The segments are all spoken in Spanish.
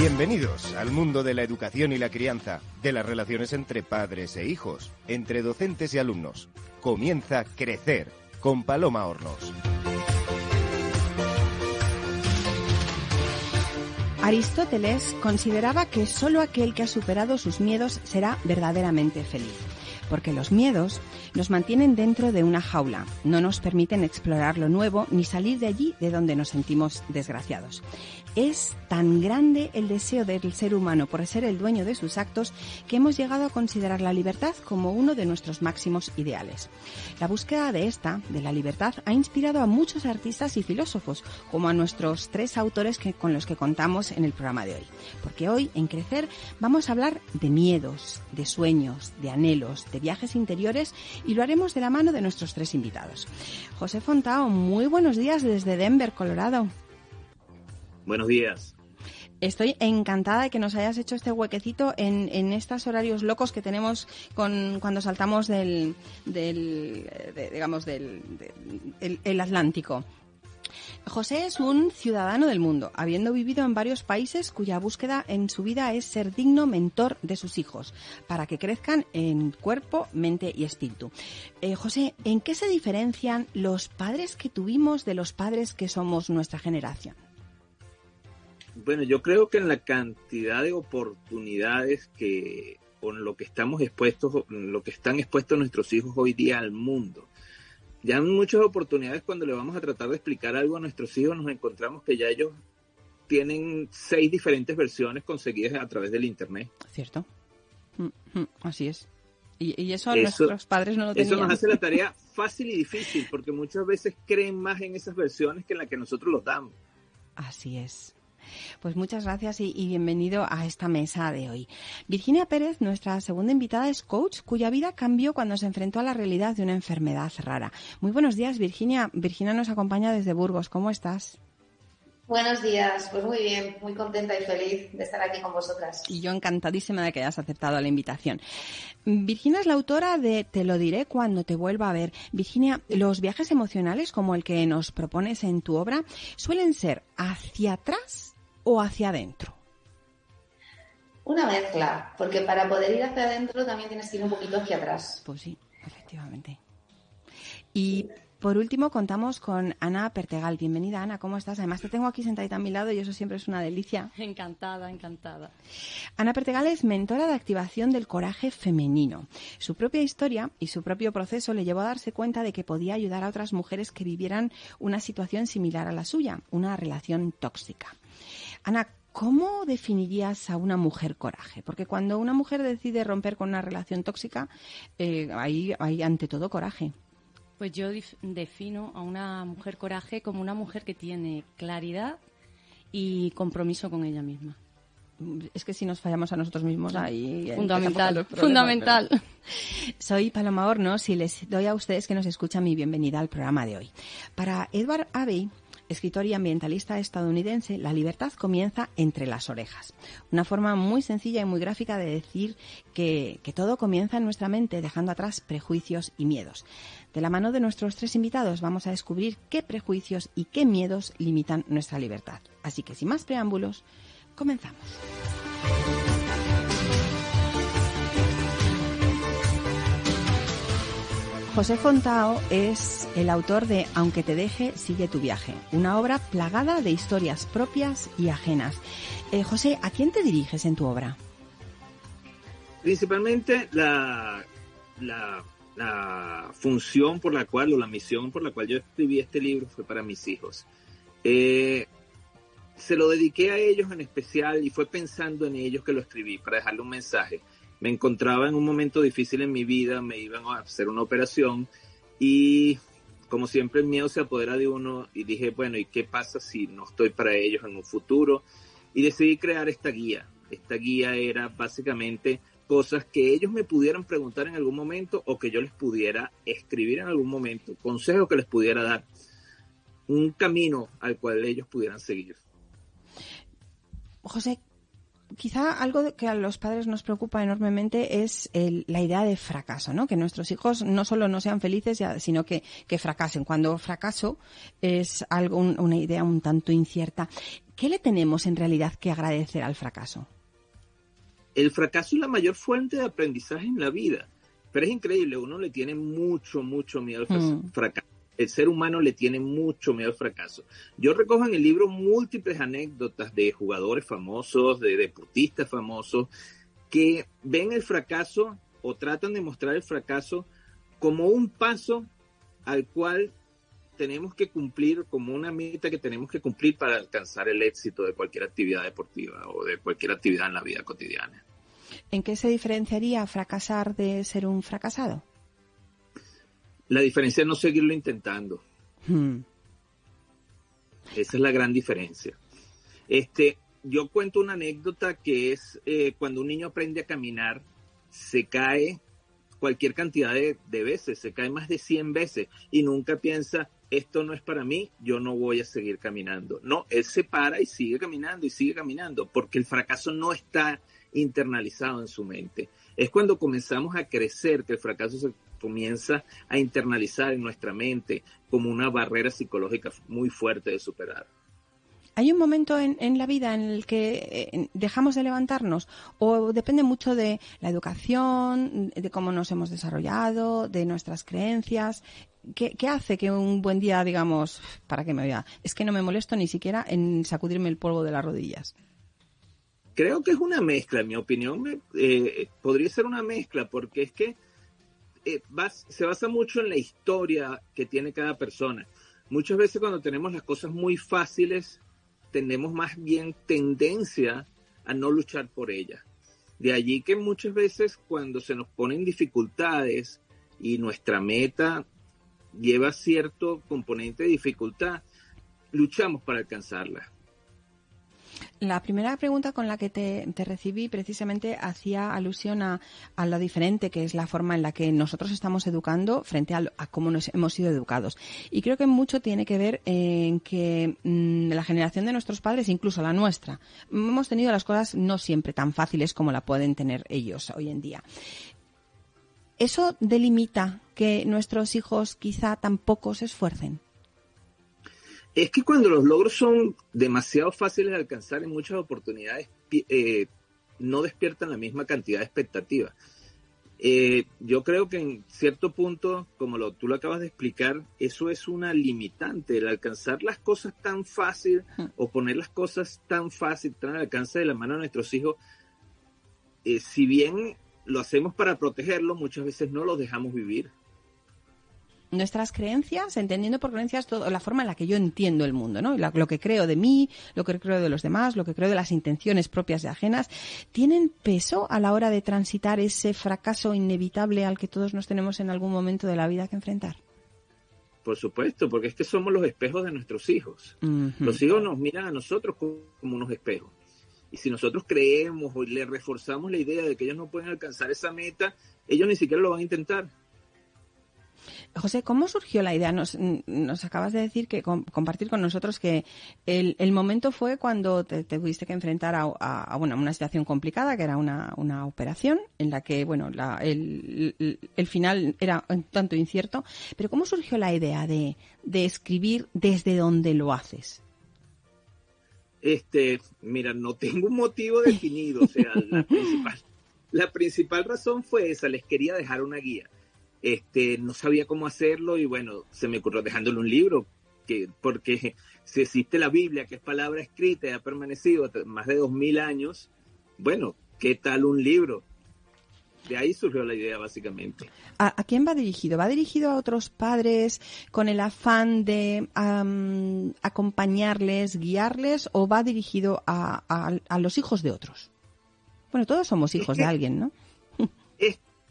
Bienvenidos al mundo de la educación y la crianza, de las relaciones entre padres e hijos, entre docentes y alumnos. Comienza Crecer con Paloma Hornos. Aristóteles consideraba que solo aquel que ha superado sus miedos será verdaderamente feliz porque los miedos nos mantienen dentro de una jaula, no nos permiten explorar lo nuevo ni salir de allí de donde nos sentimos desgraciados. Es tan grande el deseo del ser humano por ser el dueño de sus actos que hemos llegado a considerar la libertad como uno de nuestros máximos ideales. La búsqueda de esta, de la libertad, ha inspirado a muchos artistas y filósofos, como a nuestros tres autores que, con los que contamos en el programa de hoy. Porque hoy, en Crecer, vamos a hablar de miedos, de sueños, de anhelos, de viajes interiores y lo haremos de la mano de nuestros tres invitados. José Fontao, muy buenos días desde Denver, Colorado. Buenos días. Estoy encantada de que nos hayas hecho este huequecito en, en estos horarios locos que tenemos con, cuando saltamos del, del digamos, del, el Atlántico. José es un ciudadano del mundo, habiendo vivido en varios países cuya búsqueda en su vida es ser digno mentor de sus hijos, para que crezcan en cuerpo, mente y espíritu. Eh, José, ¿en qué se diferencian los padres que tuvimos de los padres que somos nuestra generación? Bueno, yo creo que en la cantidad de oportunidades que con lo que estamos expuestos, lo que están expuestos nuestros hijos hoy día al mundo, ya en muchas oportunidades cuando le vamos a tratar de explicar algo a nuestros hijos nos encontramos que ya ellos tienen seis diferentes versiones conseguidas a través del internet. Cierto. Mm, mm, así es. Y, eso, nuestros padres no lo tenían. Eso nos hace la tarea fácil y difícil porque muchas veces creen más en esas versiones que en las que nosotros los damos. Así es. Pues muchas gracias y, bienvenido a esta mesa de hoy. Virginia Pérez, nuestra segunda invitada, es coach cuya vida cambió cuando se enfrentó a la realidad de una enfermedad rara. Muy buenos días, Virginia. Virginia nos acompaña desde Burgos. ¿Cómo estás? Buenos días, pues muy bien, muy contenta y feliz de estar aquí con vosotras. Y yo encantadísima de que hayas aceptado la invitación. Virginia es la autora de Te lo diré cuando te vuelva a ver. Virginia, los viajes emocionales como el que nos propones en tu obra suelen ser hacia atrás o hacia adentro? Una mezcla, porque para poder ir hacia adentro también tienes que ir un poquito hacia atrás. Pues sí, efectivamente. Y por último, contamos con Ana Pertegal. Bienvenida, Ana, ¿cómo estás? Además, te tengo aquí sentadita a mi lado y eso siempre es una delicia. Encantada, encantada. Ana Pertegal es mentora de activación del coraje femenino. Su propia historia y su propio proceso le llevó a darse cuenta de que podía ayudar a otras mujeres que vivieran una situación similar a la suya, una relación tóxica. Ana, ¿cómo definirías a una mujer coraje? Porque cuando una mujer decide romper con una relación tóxica, eh, hay, ante todo coraje. Pues yo defino a una mujer coraje como una mujer que tiene claridad y compromiso con ella misma. Es que si nos fallamos a nosotros mismos ahí... Fundamental, fundamental. Soy Paloma Hornos y les doy a ustedes que nos escuchan mi bienvenida al programa de hoy. Para Edward Abbey, escritor y ambientalista estadounidense, la libertad comienza entre las orejas. Una forma muy sencilla y muy gráfica de decir que, que, todo comienza en nuestra mente, dejando atrás prejuicios y miedos. De la mano de nuestros tres invitados vamos a descubrir qué prejuicios y qué miedos limitan nuestra libertad. Así que sin más preámbulos, comenzamos. José Fontao es el autor de Aunque te deje, sigue tu viaje, una obra plagada de historias propias y ajenas. Eh, José, ¿a quién te diriges en tu obra? Principalmente la, función por la cual, o la misión por la cual yo escribí este libro fue para mis hijos. Eh, se lo dediqué a ellos en especial y fue pensando en ellos que lo escribí, para dejarle un mensaje me encontraba en un momento difícil en mi vida, me iban a hacer una operación y como siempre el miedo se apodera de uno y dije, bueno, ¿y qué pasa si no estoy para ellos en un futuro? Y decidí crear esta guía. Esta guía era básicamente cosas que ellos me pudieran preguntar en algún momento o que yo les pudiera escribir en algún momento, consejos que les pudiera dar, un camino al cual ellos pudieran seguir. José, quizá algo que a los padres nos preocupa enormemente es la idea de fracaso, ¿no? Que nuestros hijos no solo no sean felices, sino que, fracasen. Cuando fracaso es algo, una idea un tanto incierta. ¿Qué le tenemos en realidad que agradecer al fracaso? El fracaso es la mayor fuente de aprendizaje en la vida. Pero es increíble, uno le tiene mucho, mucho miedo al mm. El ser humano le tiene mucho miedo al fracaso. Yo recojo en el libro múltiples anécdotas de jugadores famosos, de deportistas famosos, que ven el fracaso o tratan de mostrar el fracaso como un paso al cual tenemos que cumplir, como una meta que tenemos que cumplir para alcanzar el éxito de cualquier actividad deportiva o de cualquier actividad en la vida cotidiana. ¿En qué se diferenciaría fracasar de ser un fracasado? La diferencia es no seguirlo intentando. Hmm. Esa es la gran diferencia. Este, yo cuento una anécdota que es eh, cuando un niño aprende a caminar, se cae cualquier cantidad de, de, veces, se cae más de 100 veces y nunca piensa, esto no es para mí, yo no voy a seguir caminando. No, él se para y sigue caminando y sigue caminando porque el fracaso no está internalizado en su mente. Es cuando comenzamos a crecer que el fracaso se comienza a internalizar en nuestra mente como una barrera psicológica muy fuerte de superar. ¿Hay un momento en, la vida en el que eh, dejamos de levantarnos? ¿O depende mucho de la educación, de cómo nos hemos desarrollado, de nuestras creencias? ¿Qué, hace que un buen día digamos, para que me vea? Es que no me molesto ni siquiera en sacudirme el polvo de las rodillas. Creo que es una mezcla, en mi opinión. Eh, podría ser una mezcla, porque es que eh, se basa mucho en la historia que tiene cada persona. Muchas veces cuando tenemos las cosas muy fáciles, tenemos más bien tendencia a no luchar por ellas. De allí que muchas veces cuando se nos ponen dificultades y nuestra meta lleva cierto componente de dificultad, luchamos para alcanzarla. La primera pregunta con la que te, recibí precisamente hacía alusión a, lo diferente que es la forma en la que nosotros estamos educando frente a, cómo nos hemos sido educados. Y creo que mucho tiene que ver en que mm, la generación de nuestros padres, incluso la nuestra, hemos tenido las cosas no siempre tan fáciles como la pueden tener ellos hoy en día. ¿Eso delimita que nuestros hijos quizá tampoco se esfuercen? Es que cuando los logros son demasiado fáciles de alcanzar en muchas oportunidades, eh, no despiertan la misma cantidad de expectativas. Eh, yo creo que en cierto punto, como lo, tú lo acabas de explicar, eso es una limitante, el alcanzar las cosas tan fácil o poner las cosas tan fácil, tan al alcance de la mano de nuestros hijos, eh, si bien lo hacemos para protegerlos, muchas veces no los dejamos vivir nuestras creencias, entendiendo por creencias todo, la forma en la que yo entiendo el mundo, ¿no? lo que creo de mí, lo que creo de los demás, lo que creo de las intenciones propias de ajenas, ¿tienen peso a la hora de transitar ese fracaso inevitable al que todos nos tenemos en algún momento de la vida que enfrentar? Por supuesto, porque es que somos los espejos de nuestros hijos. Los hijos nos miran a nosotros como unos espejos. Y si nosotros creemos o le reforzamos la idea de que ellos no pueden alcanzar esa meta, ellos ni siquiera lo van a intentar. José, ¿cómo surgió la idea? Nos, acabas de decir que compartir con nosotros que el, momento fue cuando te, tuviste que enfrentar a, una situación complicada, que era una, operación en la que bueno el, final era un tanto incierto. Pero ¿cómo surgió la idea de, escribir desde donde lo haces? Este, mira, no tengo un motivo definido. O sea, la principal, la principal razón fue esa. Les quería dejar una guía este, no sabía cómo hacerlo y bueno, se me ocurrió dejándole un libro, que, porque si existe la Biblia, que es palabra escrita y ha permanecido más de dos mil años, bueno, ¿qué tal un libro? De ahí surgió la idea, básicamente. ¿A, quién va dirigido? ¿Va dirigido a otros padres con el afán de acompañarles, guiarles, o va dirigido a, a, los hijos de otros? Bueno, todos somos hijos de alguien, ¿no?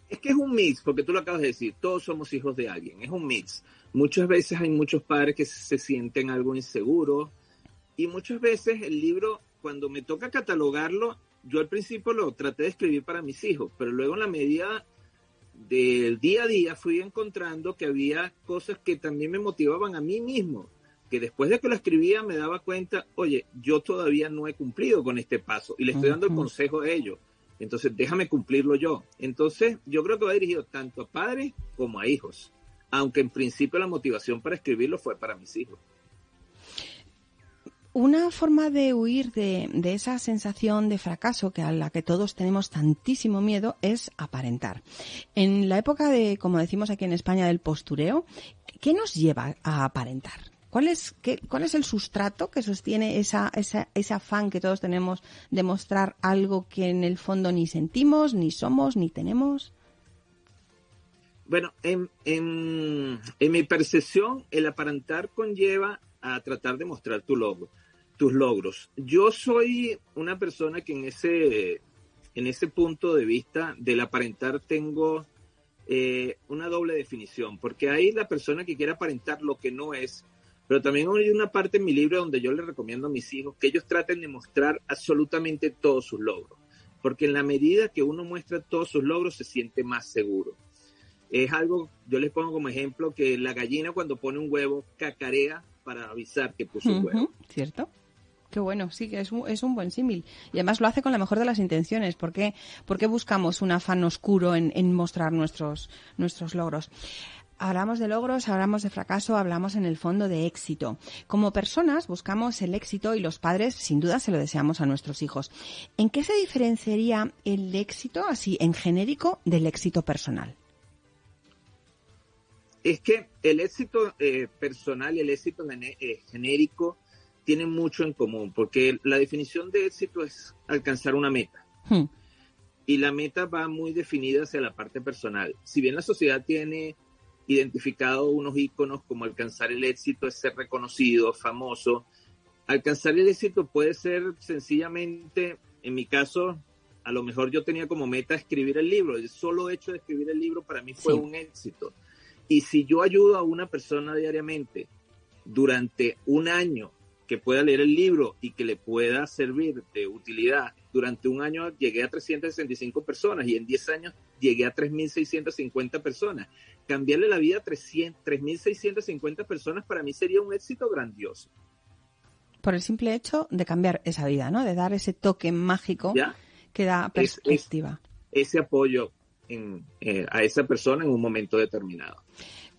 Es, que es un mix, porque tú lo acabas de decir, todos somos hijos de alguien, es un mix. Muchas veces hay muchos padres que se sienten algo inseguros y muchas veces el libro, cuando me toca catalogarlo, yo al principio lo traté de escribir para mis hijos, pero luego en la medida del día a día fui encontrando que había cosas que también me motivaban a mí mismo. que después de que lo escribía me daba cuenta, oye, yo todavía no he cumplido con este paso y le estoy dando el consejo a ellos. Entonces, déjame cumplirlo yo. Entonces, yo creo que va dirigido tanto a padres como a hijos, aunque en principio la motivación para escribirlo fue para mis hijos. Una forma de huir de, de, esa sensación de fracaso que a la que todos tenemos tantísimo miedo es aparentar. En la época de, como decimos aquí en España, del postureo, ¿qué nos lleva a aparentar? ¿Cuál es, qué, ¿Cuál es el sustrato que sostiene esa, esa, ese afán que todos tenemos de mostrar algo que en el fondo ni sentimos, ni somos, ni tenemos? Bueno, en, en, en mi percepción, el aparentar conlleva a tratar de mostrar tu logro, tus logros. Yo soy una persona que en ese, en ese punto de vista del aparentar tengo eh, una doble definición, porque hay la persona que quiere aparentar lo que no es, pero también hay una parte en mi libro donde yo le recomiendo a mis hijos que ellos traten de mostrar absolutamente todos sus logros, porque en la medida que uno muestra todos sus logros se siente más seguro. Es algo, yo les pongo como ejemplo que la gallina cuando pone un huevo cacarea para avisar que puso un huevo. ¿Cierto? Qué bueno, sí, que es un, es un buen símil. Y además lo hace con la mejor de las intenciones. ¿Por qué, ¿Por qué buscamos un afán oscuro en, en mostrar nuestros, nuestros logros? Hablamos de logros, hablamos de fracaso, hablamos en el fondo de éxito. Como personas buscamos el éxito y los padres sin duda se lo deseamos a nuestros hijos. ¿En qué se diferenciaría el éxito así en genérico del éxito personal? Es que el éxito eh, personal y el éxito eh, genérico tienen mucho en común, porque la definición de éxito es alcanzar una meta. Hmm. Y la meta va muy definida hacia la parte personal. Si bien la sociedad tiene identificado unos íconos como alcanzar el éxito es ser reconocido, famoso. Alcanzar el éxito puede ser sencillamente, en mi caso, a lo mejor yo tenía como meta escribir el libro. El solo hecho de escribir el libro para mí fue un éxito. Y si yo ayudo a una persona diariamente durante un año que pueda leer el libro y que le pueda servir de utilidad. Durante un año llegué a 365 personas y en 10 años llegué a 3.650 personas. Cambiarle la vida a 3.650 personas para mí sería un éxito grandioso. Por el simple hecho de cambiar esa vida, ¿no? De dar ese toque mágico que da perspectiva. ese apoyo eh, a esa persona en un momento determinado.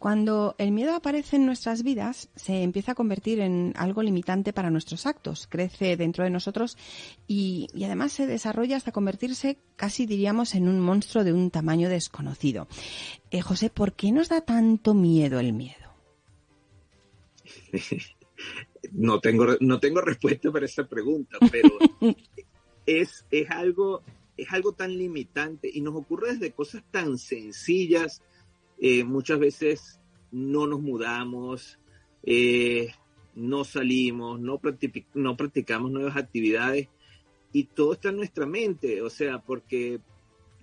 Cuando el miedo aparece en nuestras vidas, se empieza a convertir en algo limitante para nuestros actos, crece dentro de nosotros y, además se desarrolla hasta convertirse casi diríamos en un monstruo de un tamaño desconocido. Eh, José, ¿por qué nos da tanto miedo el miedo? no tengo, no tengo respuesta para esa pregunta, pero es, es, algo, es algo tan limitante y nos ocurre desde cosas tan sencillas eh, muchas veces no nos mudamos, eh, no salimos, no, no practicamos nuevas actividades y todo está en nuestra mente, o sea, porque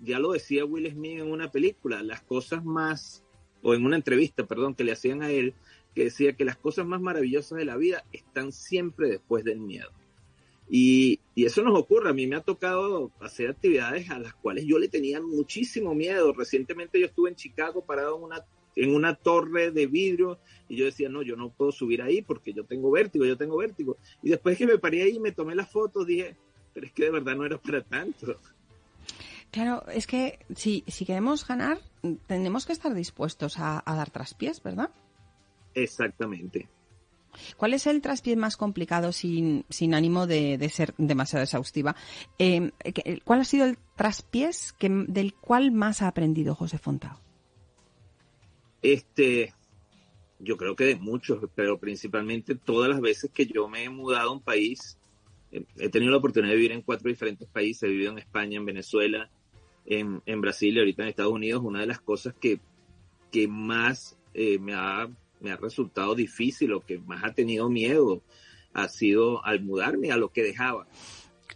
ya lo decía Will Smith en una película, las cosas más, o en una entrevista, perdón, que le hacían a él, que decía que las cosas más maravillosas de la vida están siempre después del miedo. Y, y, eso nos ocurre. A mí me ha tocado hacer actividades a las cuales yo le tenía muchísimo miedo. Recientemente yo estuve en Chicago parado en una, en una torre de vidrio y yo decía, no, yo no puedo subir ahí porque yo tengo vértigo, yo tengo vértigo. Y después que me paré ahí y me tomé las fotos, dije, pero es que de verdad no era para tanto. Claro, es que si, si queremos ganar, tenemos que estar dispuestos a, a dar traspiés, ¿verdad? Exactamente. ¿Cuál es el traspié más complicado sin, sin ánimo de, de, ser demasiado exhaustiva? Eh, ¿Cuál ha sido el traspiés que, del cual más ha aprendido José Fontao? Este, yo creo que de muchos, pero principalmente todas las veces que yo me he mudado a un país, he tenido la oportunidad de vivir en cuatro diferentes países, he vivido en España, en Venezuela, en, en Brasil y ahorita en Estados Unidos, una de las cosas que, que más eh, me ha me ha resultado difícil, lo que más ha tenido miedo ha sido al mudarme a lo que dejaba.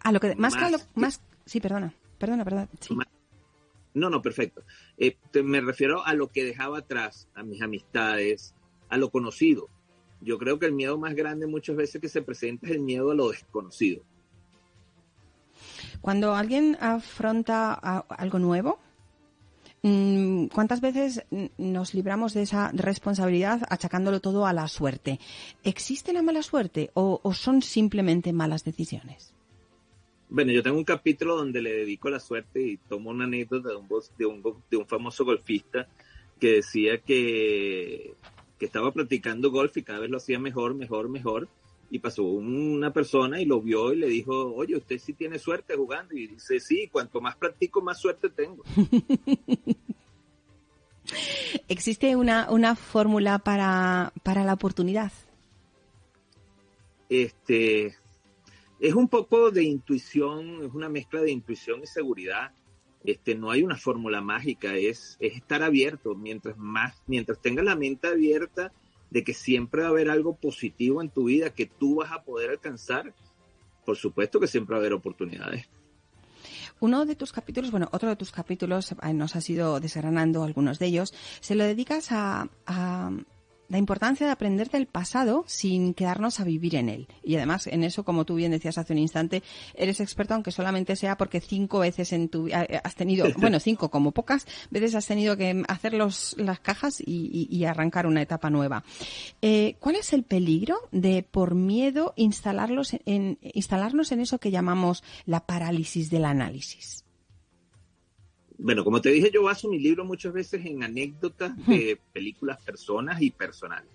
A lo que más, que a lo más sí, perdona, perdona, perdona. no, no, perfecto. Eh, me refiero a lo que dejaba atrás, a mis amistades, a lo conocido. Yo creo que el miedo más grande muchas veces que se presenta es el miedo a lo desconocido. Cuando alguien afronta algo nuevo, ¿cuántas veces nos libramos de esa responsabilidad achacándolo todo a la suerte? ¿Existe la mala suerte o, son simplemente malas decisiones? Bueno, yo tengo un capítulo donde le dedico la suerte y tomo una anécdota de un, de un, de un famoso golfista que decía que, que estaba practicando golf y cada vez lo hacía mejor, mejor, mejor y pasó una persona y lo vio y le dijo, oye, usted sí tiene suerte jugando. Y dice, sí, cuanto más practico, más suerte tengo. ¿Existe una, una fórmula para, para la oportunidad? Este, es un poco de intuición, es una mezcla de intuición y seguridad. Este, no hay una fórmula mágica, es, es estar abierto. Mientras más, mientras tengas la mente abierta, de que siempre va a haber algo positivo en tu vida que tú vas a poder alcanzar, por supuesto que siempre va a haber oportunidades. Uno de tus capítulos, bueno, otro de tus capítulos, eh, nos has ido desgranando algunos de ellos, se lo dedicas a, la importancia de aprender del pasado sin quedarnos a vivir en él. Y además, en eso, como tú bien decías hace un instante, eres experto, aunque solamente sea porque cinco veces en tu eh, has tenido, bueno, cinco como pocas veces has tenido que hacer los, las cajas y, arrancar una etapa nueva. Eh, ¿Cuál es el peligro de, por miedo, instalarlos en, instalarnos en eso que llamamos la parálisis del análisis? Bueno, como te dije, yo baso mi libro muchas veces en anécdotas de películas, personas y personales.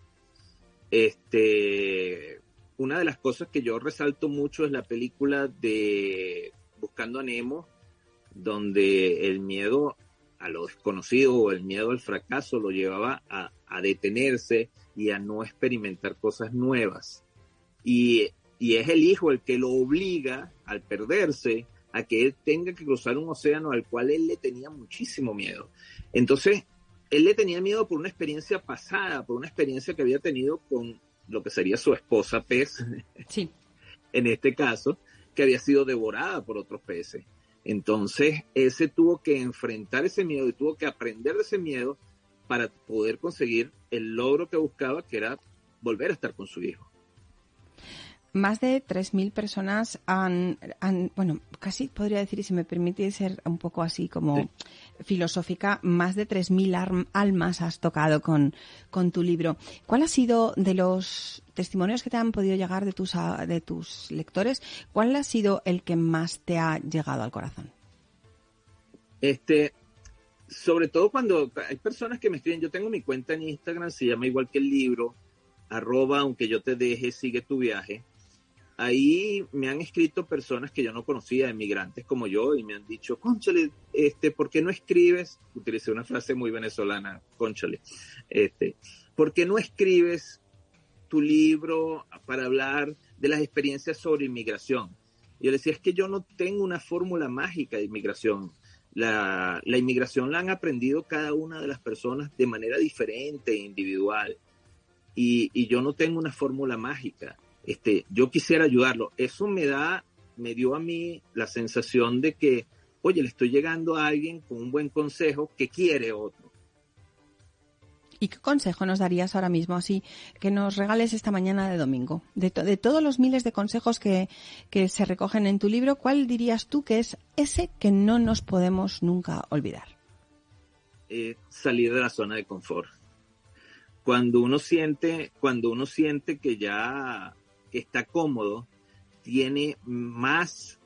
Este, una de las cosas que yo resalto mucho es la película de Buscando a Nemo, donde el miedo a lo desconocido o el miedo al fracaso lo llevaba a, a detenerse y a no experimentar cosas nuevas. Y, y es el hijo el que lo obliga al perderse a que él tenga que cruzar un océano al cual él le tenía muchísimo miedo. Entonces, él le tenía miedo por una experiencia pasada, por una experiencia que había tenido con lo que sería su esposa pez, sí. en este caso, que había sido devorada por otros peces. Entonces, él se tuvo que enfrentar ese miedo y tuvo que aprender de ese miedo para poder conseguir el logro que buscaba, que era volver a estar con su hijo más de 3.000 personas han, bueno, casi podría decir, y si me permite ser un poco así como filosófica, más de 3.000 almas has tocado con, con tu libro. ¿Cuál ha sido de los testimonios que te han podido llegar de tus, de tus lectores, cuál ha sido el que más te ha llegado al corazón? Este, sobre todo cuando hay personas que me escriben, yo tengo mi cuenta en Instagram, se llama igual que el libro, arroba, aunque yo te deje, sigue tu viaje ahí me han escrito personas que yo no conocía, emigrantes como yo, y me han dicho, conchale, este, ¿por qué no escribes? Utilicé una frase muy venezolana, conchale, este, ¿por qué no escribes tu libro para hablar de las experiencias sobre inmigración? Y yo decía, es que yo no tengo una fórmula mágica de inmigración. La, la inmigración la han aprendido cada una de las personas de manera diferente e individual. Y yo no tengo una fórmula mágica este, yo quisiera ayudarlo. Eso me da, me dio a mí la sensación de que, oye, le estoy llegando a alguien con un buen consejo que quiere otro. ¿Y qué consejo nos darías ahora mismo, así que nos regales esta mañana de domingo? De, todos los miles de consejos que, se recogen en tu libro, ¿cuál dirías tú que es ese que no nos podemos nunca olvidar? Eh, salir de la zona de confort. Cuando uno siente, cuando uno siente que ya está cómodo, tiene más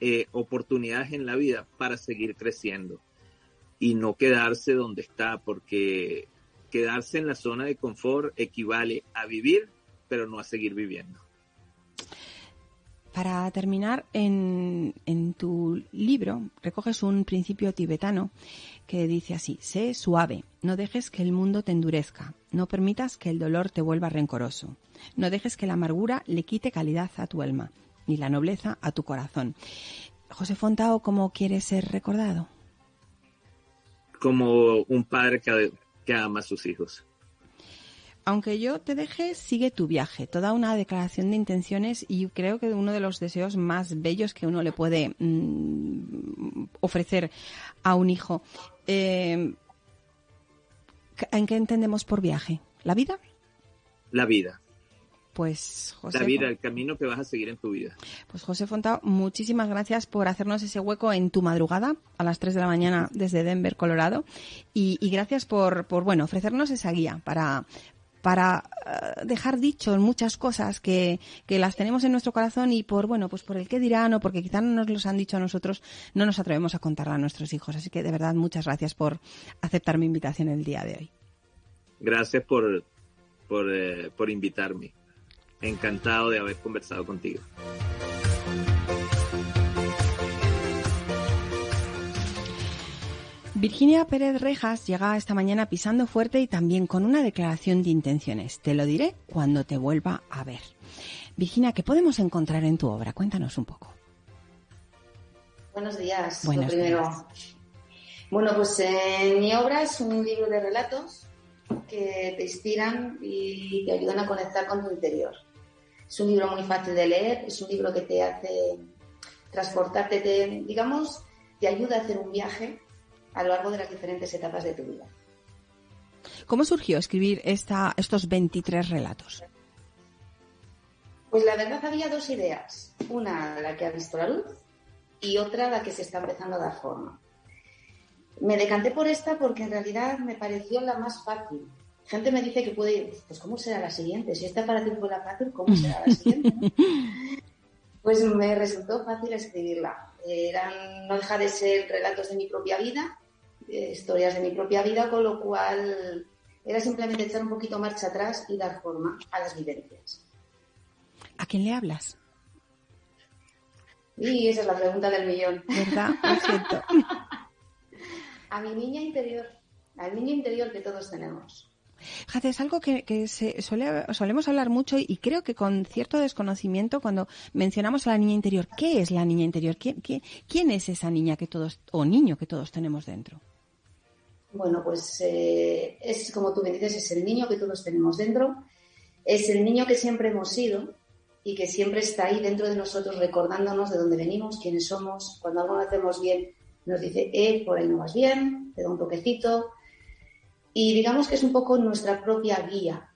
eh, oportunidades en la vida para seguir creciendo y no quedarse donde está, porque quedarse en la zona de confort equivale a vivir, pero no a seguir viviendo. Para terminar, en, tu libro recoges un principio tibetano que dice así, sé suave, no dejes que el mundo te endurezca, no permitas que el dolor te vuelva rencoroso, no dejes que la amargura le quite calidad a tu alma, ni la nobleza a tu corazón. José Fontao, ¿cómo quieres ser recordado? Como un padre que ama a sus hijos aunque yo te deje, sigue tu viaje. Toda una declaración de intenciones y creo que uno de los deseos más bellos que uno le puede mm, ofrecer a un hijo. Eh, ¿En qué entendemos por viaje? ¿La vida? La vida. Pues José. La vida, el camino que vas a seguir en tu vida. Pues José Fontao, muchísimas gracias por hacernos ese hueco en tu madrugada a las 3 de la mañana desde Denver, Colorado. Y, y gracias por, por, bueno, ofrecernos esa guía para, para uh, dejar dicho muchas cosas que, que, las tenemos en nuestro corazón y por bueno pues por el qué dirán o porque quizás no nos los han dicho a nosotros no nos atrevemos a contarla a nuestros hijos. Así que de verdad muchas gracias por aceptar mi invitación el día de hoy. Gracias por por, eh, por invitarme. Encantado de haber conversado contigo Virginia Pérez Rejas llega esta mañana pisando fuerte y también con una declaración de intenciones. Te lo diré cuando te vuelva a ver. Virginia, ¿qué podemos encontrar en tu obra? Cuéntanos un poco. Buenos días. Buenos lo primero. días. Bueno, pues eh, mi obra es un libro de relatos que te inspiran y te ayudan a conectar con tu interior. Es un libro muy fácil de leer, es un libro que te hace transportarte, te, digamos, te ayuda a hacer un viaje a lo largo de las diferentes etapas de tu vida. ¿Cómo surgió escribir esta, estos 23 relatos? Pues la verdad había dos ideas. Una, la que ha visto la luz, y otra, la que se está empezando a dar forma. Me decanté por esta porque en realidad me pareció la más fácil. Gente me dice que puede ir, pues ¿cómo será la siguiente? Si esta para ti fue la fácil, ¿cómo será la siguiente? pues me resultó fácil escribirla. Eran, no deja de ser relatos de mi propia vida, eh, historias de mi propia vida, con lo cual era simplemente echar un poquito marcha atrás y dar forma a las vivencias. ¿A quién le hablas? Y esa es la pregunta del millón. ¿Verdad? Lo a mi niña interior, al niño interior que todos tenemos. Fíjate, es algo que, se solemos hablar mucho y creo que con cierto desconocimiento cuando mencionamos a la niña interior. ¿Qué es la niña interior? ¿Quién, es esa niña que todos, o niño que todos tenemos dentro? Bueno, pues eh, es como tú me dices, es el niño que todos tenemos dentro, es el niño que siempre hemos sido y que siempre está ahí dentro de nosotros recordándonos de dónde venimos, quiénes somos. Cuando algo lo hacemos bien, nos dice, eh, por ahí no vas bien, te da un toquecito. Y digamos que es un poco nuestra propia guía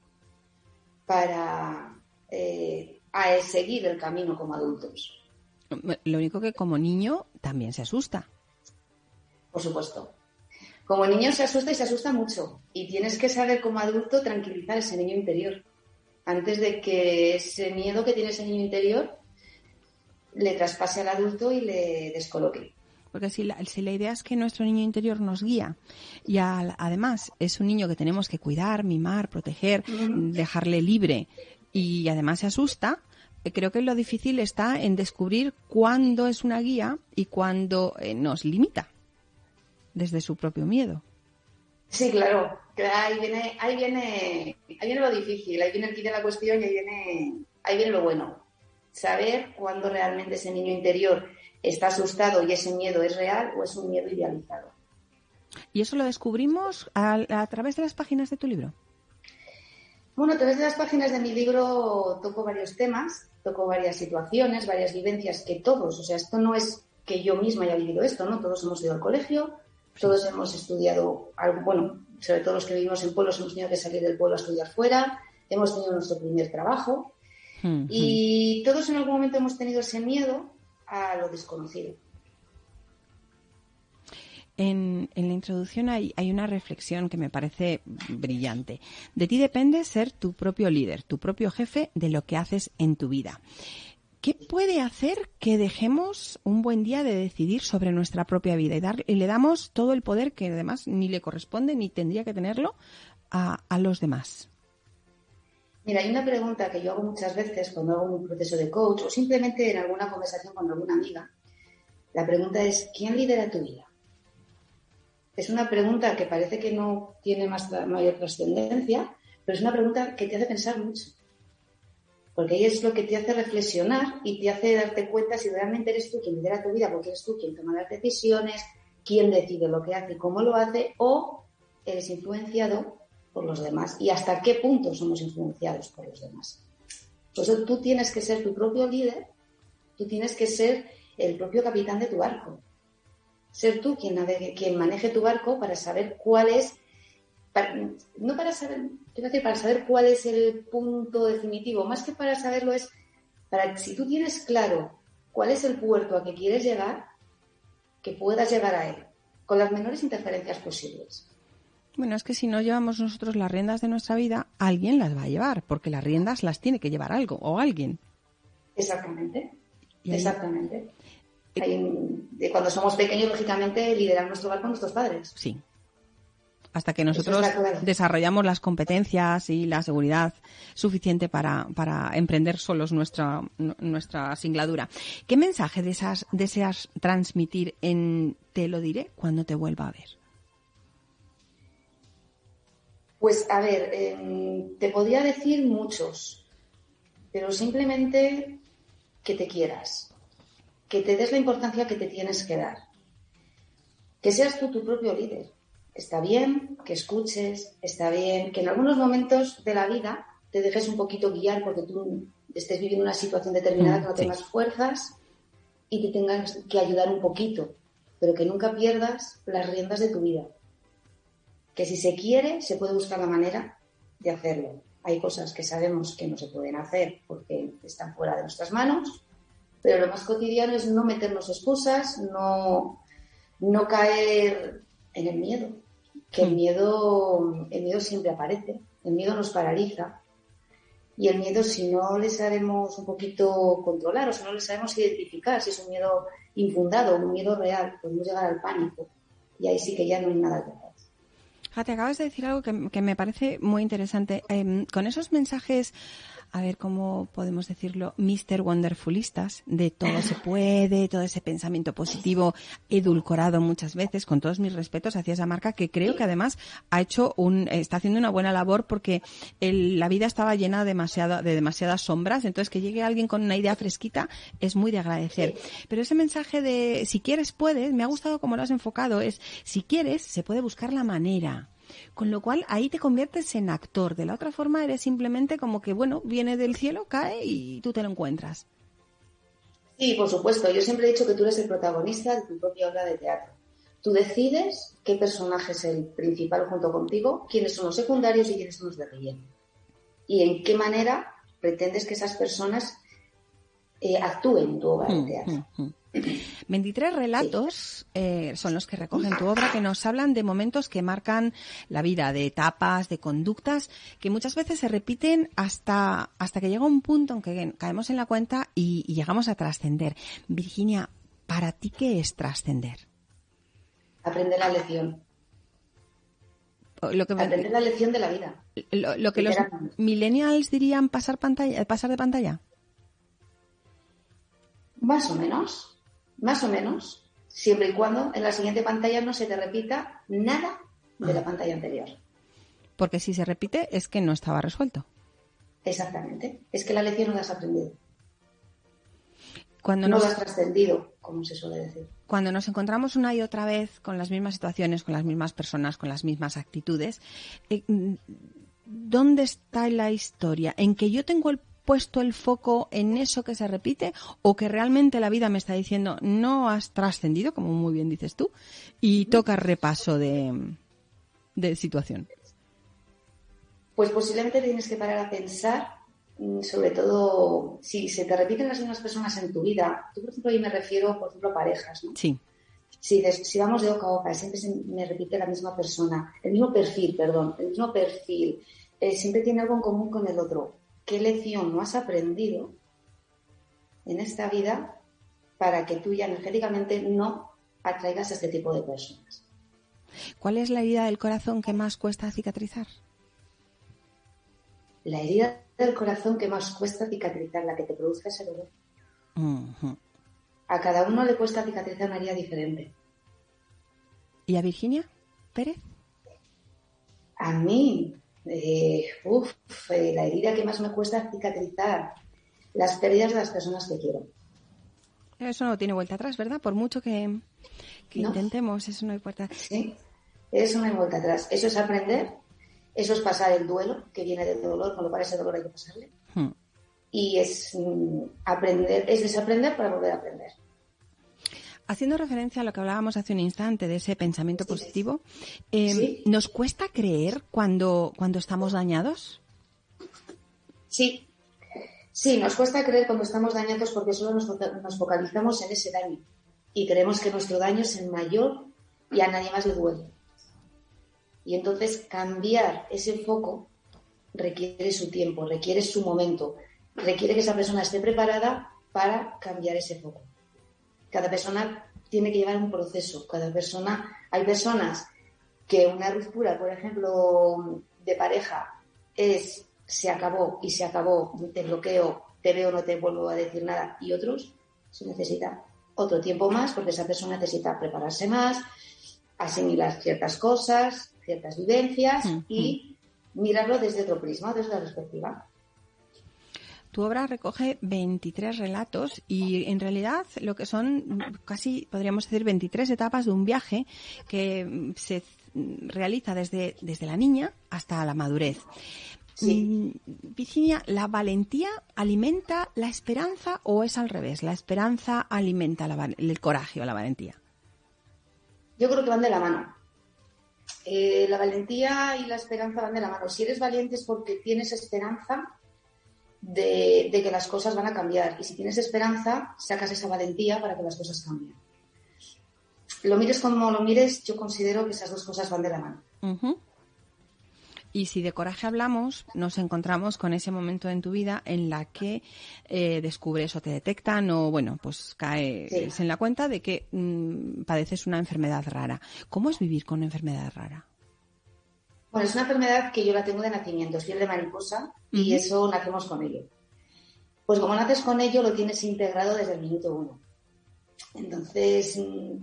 para eh, a seguir el camino como adultos. Lo único que como niño también se asusta. Por supuesto. Como niño se asusta y se asusta mucho. Y tienes que saber como adulto tranquilizar ese niño interior. Antes de que ese miedo que tiene ese niño interior le traspase al adulto y le descoloque. Porque si la, si la idea es que nuestro niño interior nos guía y al, además es un niño que tenemos que cuidar, mimar, proteger, dejarle libre y además se asusta, creo que lo difícil está en descubrir cuándo es una guía y cuándo eh, nos limita desde su propio miedo. Sí, claro. Ahí viene, ahí viene, ahí viene lo difícil, ahí viene el kit de la cuestión y ahí viene, ahí viene lo bueno. Saber cuándo realmente ese niño interior está asustado y ese miedo es real o es un miedo idealizado. ¿Y eso lo descubrimos a, a, través de las páginas de tu libro? Bueno, a través de las páginas de mi libro toco varios temas, toco varias situaciones, varias vivencias que todos, o sea, esto no es que yo misma haya vivido esto, ¿no? Todos hemos ido al colegio, todos hemos estudiado, algo, bueno, sobre todo los que vivimos en pueblos hemos tenido que salir del pueblo a estudiar fuera, hemos tenido nuestro primer trabajo mm, y mm. todos en algún momento hemos tenido ese miedo a lo desconocido. En, en, la introducción hay, una reflexión que me parece brillante. De ti depende ser tu propio líder, tu propio jefe de lo que haces en tu vida. ¿Qué puede hacer que dejemos un buen día de decidir sobre nuestra propia vida y, dar, y le damos todo el poder que además ni le corresponde ni tendría que tenerlo a los demás? Mira, hay una pregunta que yo hago muchas veces cuando hago un proceso de coach o simplemente en alguna conversación con alguna amiga. La pregunta es, ¿quién lidera tu vida? Es una pregunta que parece que no tiene más, mayor trascendencia, pero es una pregunta que te hace pensar mucho. Porque ahí es lo que te hace reflexionar y te hace darte cuenta si realmente eres tú quien lidera tu vida, porque eres tú quien toma las decisiones, quien decide lo que hace y cómo lo hace, o eres influenciado por los demás y hasta qué punto somos influenciados por los demás. Eso tú tienes que ser tu propio líder, tú tienes que ser el propio capitán de tu barco. Ser tú quien, navegue, quien maneje tu barco para saber cuál es, no para saber, decir, para saber cuál es el punto definitivo, más que para saberlo es, para si tú tienes claro cuál es el puerto a que quieres llegar, que puedas llegar a él, con las menores interferencias posibles. Bueno, es que si no llevamos nosotros las riendas de nuestra vida, alguien las va a llevar, porque las riendas las tiene que llevar algo o alguien. Exactamente. Exactamente. de cuando somos pequeños, lógicamente, liderar nuestro hogar con nuestros padres. Sí. Hasta que nosotros desarrollamos las competencias y la seguridad suficiente para, para emprender solos nuestra, nuestra singladura. ¿Qué mensaje deseas transmitir en Te lo diré cuando te vuelva a ver? Pues a ver, em, te podría decir muchos, pero simplemente que te quieras, que te des la importancia que te tienes que dar, que seas tú tu propio líder. Está bien que escuches, está bien que en algunos momentos de la vida te dejes un poquito guiar porque tú estés viviendo una situación determinada mm, que no tengas fuerzas y te tengas que ayudar un poquito, pero que nunca pierdas las riendas de tu vida que si se quiere, se puede buscar la manera de hacerlo. Hay cosas que sabemos que no se pueden hacer porque están fuera de nuestras manos, pero lo más cotidiano es no meternos excusas, no, no caer en el miedo, que el hmm. miedo, el miedo siempre aparece, el miedo nos paraliza. Y el miedo, si no le sabemos un poquito controlar o si no le sabemos identificar si es un miedo infundado un miedo real, podemos llegar al pánico. Y ahí sí que ya no hay nada que hacer. Te acabas de decir algo que, me parece muy interesante. Em, con esos mensajes, a ver cómo podemos decirlo, Mr. Wonderfulistas, de todo se puede, todo ese pensamiento positivo, edulcorado muchas veces, con todos mis respetos hacia esa marca, que creo que además ha hecho un, está haciendo una buena labor porque la vida estaba llena de, de demasiadas sombras, entonces que llegue alguien con una idea fresquita es muy de agradecer. Pero ese mensaje de si quieres puedes, me ha gustado cómo lo has enfocado, es si quieres se puede buscar la manera. Con lo cual ahí te conviertes en actor. De la otra forma eres simplemente como que, bueno, viene del cielo, cae y tú te lo encuentras. Sí, por supuesto. Yo siempre he dicho que tú eres el protagonista de tu propia obra de teatro. Tú decides qué personaje es el principal junto contigo, quiénes son los secundarios y quiénes son los de relleno. Y en qué manera pretendes que esas personas eh, actúen en tu obra de mm, teatro. Mm, mm. 23 relatos eh, son los que recogen tu obra que nos hablan de momentos que marcan la vida, de etapas, de conductas que muchas veces se repiten hasta, hasta que llega un punto en que caemos en la cuenta y, llegamos a trascender. Virginia, ¿para ti qué es trascender? Aprender la lección. Aprender la lección de la vida. Lo, que los millennials dirían pasar pantalla, pasar de pantalla. Más o menos más o menos, siempre y cuando en la siguiente pantalla no se te repita nada de la ah. pantalla anterior. Porque si se repite es que no estaba resuelto. Exactamente. Es que la lección no la has aprendido. Cuando no la has trascendido, como se suele decir. Cuando nos encontramos una y otra vez con las mismas situaciones, con las mismas personas, con las mismas actitudes, eh, ¿dónde está la historia? ¿En que yo tengo el puesto el foco en eso que se repite o que realmente la vida me está diciendo no has trascendido, como muy bien dices tú, y toca repaso de, de situación? Pues posiblemente tienes que parar a pensar, mm, sobre todo si se te repiten las mismas personas en tu vida. Tú, por ejemplo, ahí me refiero, por ejemplo, a parejas, ¿no? Sí. Si, si vamos de boca a boca, siempre me repite la misma persona, el mismo perfil, perdón, el mismo perfil, eh, siempre tiene algo en común con el otro qué lección no has aprendido en esta vida para que tú ya energéticamente no atraigas a este tipo de personas. ¿Cuál es la herida del corazón que más cuesta cicatrizar? La herida del corazón que más cuesta cicatrizar, la que te produce ese dolor. A cada uno le cuesta cicatrizar una herida diferente. ¿Y a Virginia Pérez? A mí, eh, uf, eh, la herida que más me cuesta cicatrizar, las pérdidas de las personas que quiero. Eso no tiene vuelta atrás, ¿verdad? Por mucho que, intentemos, eso no hay vuelta atrás. Sí, eso no hay vuelta atrás. Eso es aprender, eso es pasar el duelo, que viene del dolor, con lo cual ese dolor hay que pasarle. Hmm. Y es mm, aprender, es desaprender para volver a aprender. Haciendo referencia a lo que hablábamos hace un instante de ese pensamiento positivo, eh, ¿nos cuesta creer cuando, cuando estamos dañados? Sí, sí, nos cuesta creer cuando estamos dañados porque solo nos, focalizamos en ese daño y creemos que nuestro daño es el mayor y a nadie más le duele. Y entonces cambiar ese foco requiere su tiempo, requiere su momento, requiere que esa persona esté preparada para cambiar ese foco. Cada persona tiene que llevar un proceso, cada persona, hay personas que una ruptura, por ejemplo, de pareja es se acabó y se acabó, te bloqueo, te veo, no te vuelvo a decir nada, y otros se necesita otro tiempo más porque esa persona necesita prepararse más, asimilar ciertas cosas, ciertas vivencias y mirarlo desde otro prisma, desde la perspectiva. Tu obra recoge 23 relatos y en realidad lo que son casi, podríamos decir, 23 etapas de un viaje que se realiza desde, desde la niña hasta la madurez. Sí. Mm, Virginia, ¿la valentía alimenta la esperanza o es al revés? ¿La esperanza alimenta el coraje o la valentía? Yo creo que van de la mano. Eh, la valentía y la esperanza van de la mano. Si eres valiente es porque tienes esperanza de, que las cosas van a cambiar. Y si tienes esperanza, sacas esa valentía para que las cosas cambien. Lo mires como lo mires, yo considero que esas dos cosas van de la mano. Y si de coraje hablamos, nos encontramos con ese momento en tu vida en la que eh, descubres o te detectan o, bueno, pues caes en la cuenta de que mm, padeces una enfermedad rara. ¿Cómo es vivir con una enfermedad rara? Bueno, es una enfermedad que yo la tengo de nacimiento, es piel de mariposa y eso nacemos con ello. Pues como naces con ello, lo tienes integrado desde el minuto uno. Entonces, mm,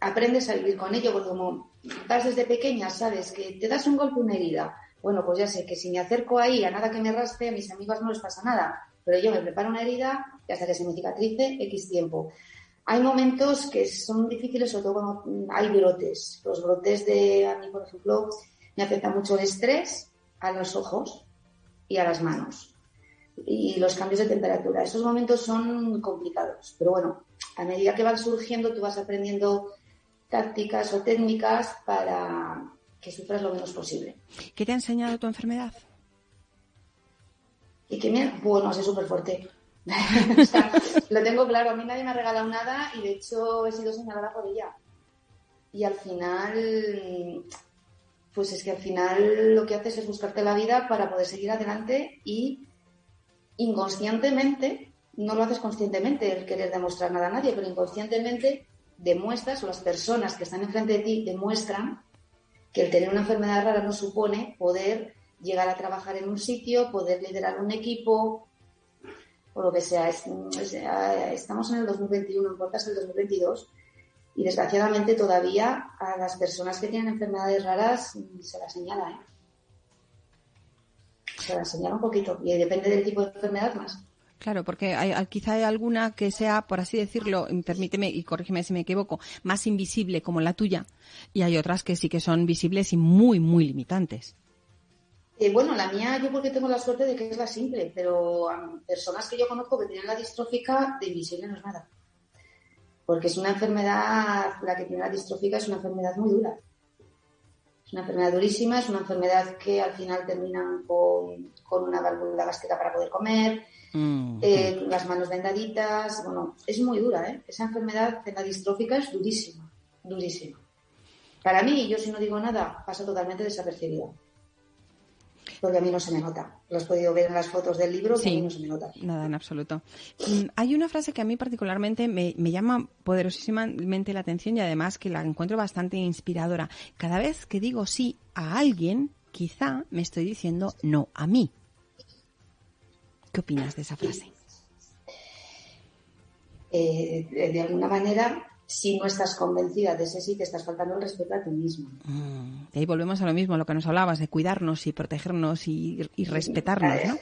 aprendes a vivir con ello, porque como vas desde pequeña, sabes que te das un golpe, una herida, bueno, pues ya sé que si me acerco ahí a nada que me raspe, a mis amigos no les pasa nada, pero yo me preparo una herida y hasta que se me cicatrice X tiempo. Hay momentos que son difíciles, sobre todo cuando hay brotes. Los brotes de, a mí, por ejemplo, me afecta mucho el estrés a los ojos y a las manos. Y los cambios de temperatura. Esos momentos son complicados. Pero bueno, a medida que van surgiendo, tú vas aprendiendo tácticas o técnicas para, que sufras lo menos posible. ¿Qué te ha enseñado tu enfermedad? Y que me, bueno, es súper fuerte. lo tengo claro, a mí nadie me ha regalado nada y de hecho he sido señalada por ella. Y al final, pues es que al final lo que haces es buscarte la vida para poder seguir adelante y inconscientemente, no lo haces conscientemente el querer demostrar nada a nadie, pero inconscientemente demuestras o las personas que están enfrente de ti demuestran que el tener una enfermedad rara no supone poder llegar a trabajar en un sitio, poder liderar un equipo, o lo que sea. Estamos en el 2021, en puertas del 2022, y desgraciadamente todavía a las personas que tienen enfermedades raras se las señala, ¿eh? Se las señala un poquito, y depende del tipo de enfermedad más. Claro, porque hay, quizá hay alguna que sea, por así decirlo, permíteme y corrígeme si me equivoco, más invisible como la tuya, y hay otras que sí que son visibles y muy, muy limitantes. Eh, bueno, la mía yo porque tengo la suerte de que es la simple, pero personas que yo conozco que tienen la distrófica, de invisible no es nada. Porque es una enfermedad, la que tiene la distrófica es una enfermedad muy dura. Es una enfermedad durísima, es una enfermedad que al final terminan con, con una válvula gástrica para poder comer, Mm, eh, las manos vendaditas, bueno, es muy dura, ¿eh? Esa enfermedad de la distrófica es durísima, durísima. Para mí, yo si no digo nada, pasa totalmente desapercibida. Porque a mí no se me nota. Lo has podido ver en las fotos del libro, que a mí no se me nota. Nada, en absoluto. Mm, hay una frase que a mí particularmente me, me llama poderosísimamente la atención y además que la encuentro bastante inspiradora. Cada vez que digo sí a alguien, quizá me estoy diciendo no a mí. ¿Qué opinas de esa frase? Eh, de alguna manera, si no estás convencida de ese sí, te estás faltando el respeto a ti mismo. Mm, y ahí volvemos a lo mismo, a lo que nos hablabas, de cuidarnos y protegernos y, respetarnos, ¿no?